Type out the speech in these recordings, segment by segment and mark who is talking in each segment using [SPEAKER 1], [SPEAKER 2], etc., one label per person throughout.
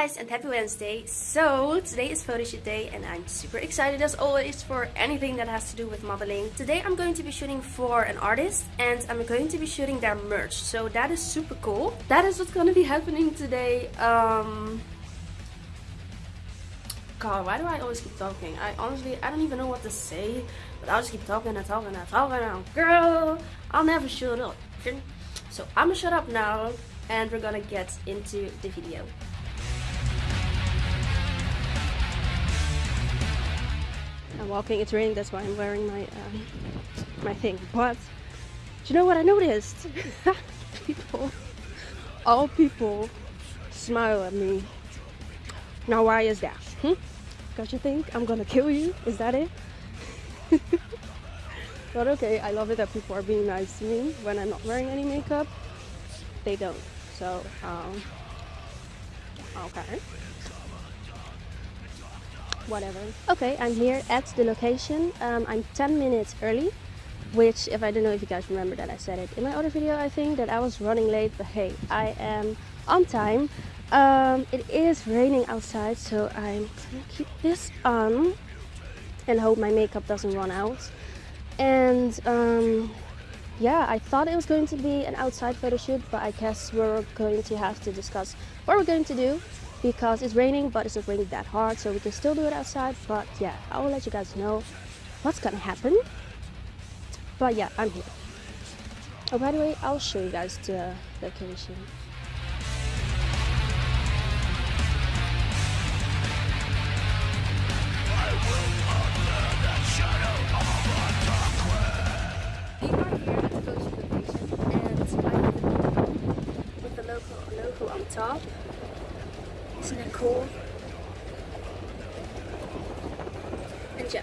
[SPEAKER 1] guys and happy Wednesday. So today is photo shoot day and I'm super excited as always for anything that has to do with modeling. Today I'm going to be shooting for an artist and I'm going to be shooting their merch. So that is super cool. That is what's gonna be happening today. Um God, why do I always keep talking? I honestly, I don't even know what to say, but I'll just keep talking and talking and talking and girl, I'll never shut up. So I'm gonna shut up now and we're gonna get into the video. Walking, it's raining, that's why I'm wearing my um, my thing. But do you know what I noticed? people, all people smile at me. Now why is that? Hmm? Because you think I'm gonna kill you? Is that it? but okay, I love it that people are being nice to me when I'm not wearing any makeup. They don't. So, um, okay whatever. Okay, I'm here at the location. Um, I'm 10 minutes early, which if I don't know if you guys remember that I said it in my other video, I think that I was running late, but hey, I am on time. Um, it is raining outside, so I'm gonna keep this on and hope my makeup doesn't run out. And um, yeah, I thought it was going to be an outside photo shoot, but I guess we're going to have to discuss what we're going to do because it's raining but it's not raining that hard so we can still do it outside. But yeah I will let you guys know what's gonna happen. But yeah I'm here. Oh by the way I'll show you guys the location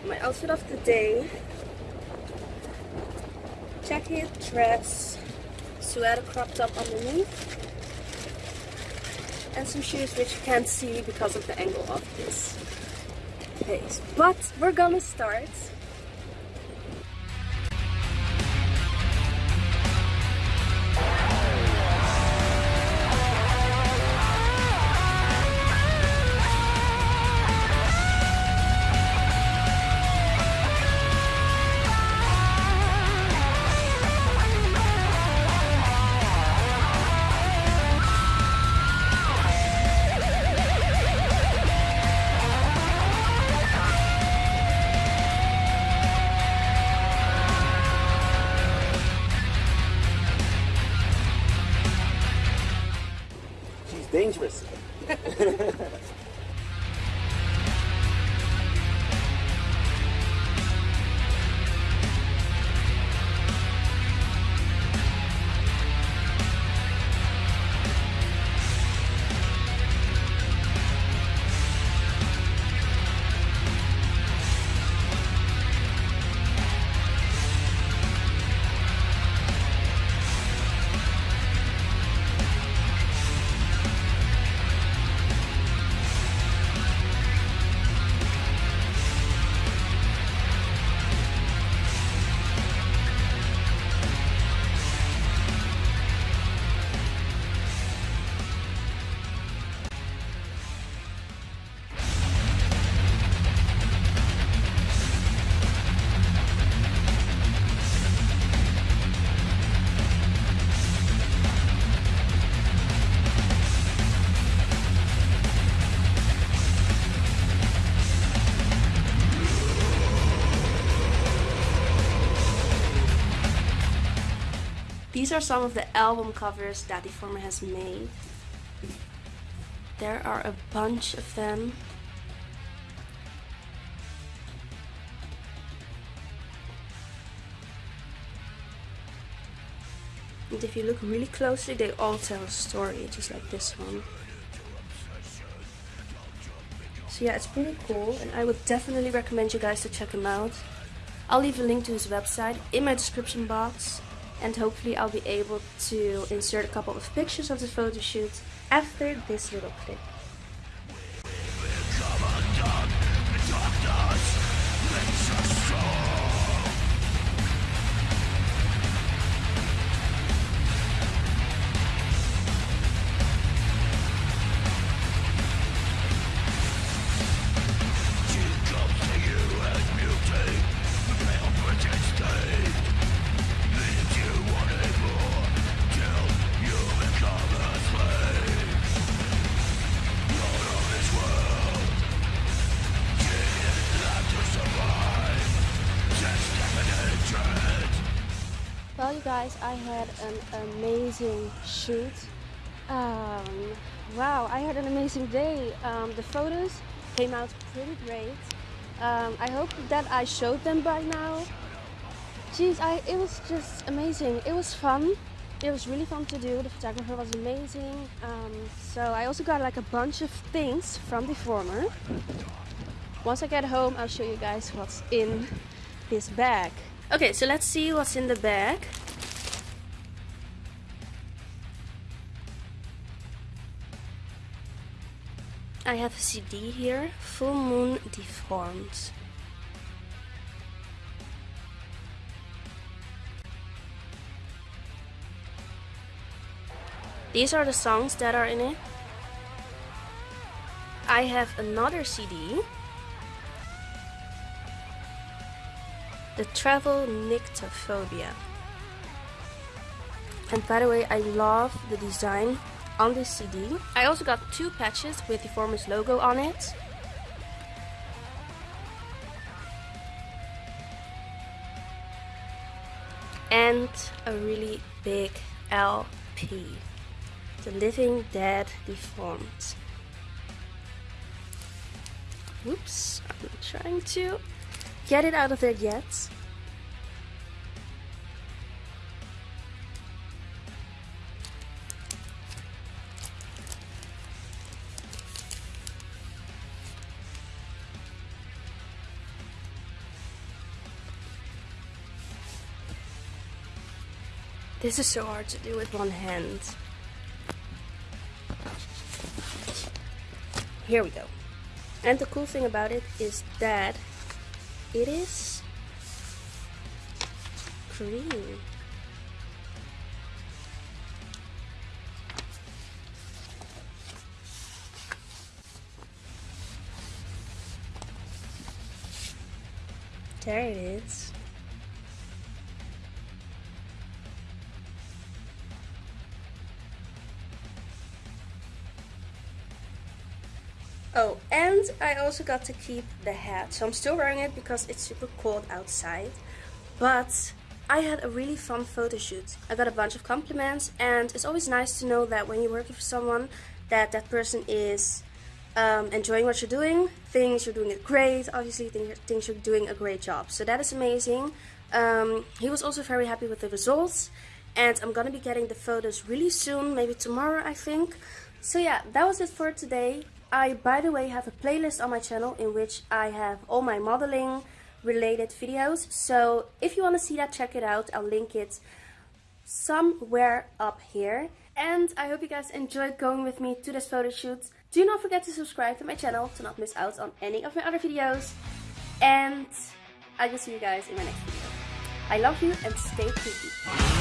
[SPEAKER 1] my outfit of the day. Jacket, dress, sweater cropped up underneath. And some shoes which you can't see because of the angle of this face. But we're gonna start
[SPEAKER 2] dangerous.
[SPEAKER 1] These are some of the album covers that Deformer has made. There are a bunch of them. And if you look really closely, they all tell a story, just like this one. So yeah, it's pretty cool, and I would definitely recommend you guys to check him out. I'll leave a link to his website in my description box and hopefully I'll be able to insert a couple of pictures of the photo shoot after this little clip. Guys, I had an amazing shoot. Um, wow, I had an amazing day. Um, the photos came out pretty great. Um, I hope that I showed them by now. Jeez, I, it was just amazing. It was fun. It was really fun to do. The photographer was amazing. Um, so I also got like a bunch of things from Deformer. Once I get home, I'll show you guys what's in this bag. Okay, so let's see what's in the bag. I have a CD here, Full Moon Deformed. These are the songs that are in it. I have another CD. The Travel Nyctophobia. And by the way, I love the design on this CD. I also got two patches with the Deformer's logo on it. And a really big LP. The Living Dead Deformed. Oops, I'm trying to get it out of there yet. This is so hard to do with one hand. Here we go. And the cool thing about it is that it is green. There it is. Oh, and I also got to keep the hat. So I'm still wearing it because it's super cold outside. But I had a really fun photo shoot. I got a bunch of compliments and it's always nice to know that when you're working for someone that that person is um, enjoying what you're doing, thinks you're doing it great, obviously thinks you're doing a great job. So that is amazing. Um, he was also very happy with the results and I'm gonna be getting the photos really soon, maybe tomorrow I think. So yeah, that was it for today. I, by the way, have a playlist on my channel in which I have all my modeling related videos. So if you want to see that, check it out. I'll link it somewhere up here. And I hope you guys enjoyed going with me to this photo shoot. Do not forget to subscribe to my channel to not miss out on any of my other videos. And I will see you guys in my next video. I love you and stay creepy.